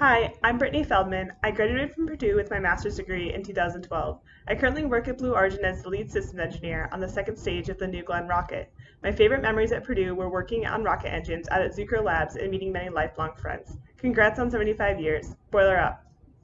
Hi, I'm Brittany Feldman. I graduated from Purdue with my master's degree in 2012. I currently work at Blue Origin as the lead systems engineer on the second stage of the New Glenn rocket. My favorite memories at Purdue were working on rocket engines out at Zucrow Labs and meeting many lifelong friends. Congrats on 75 years. Boiler up.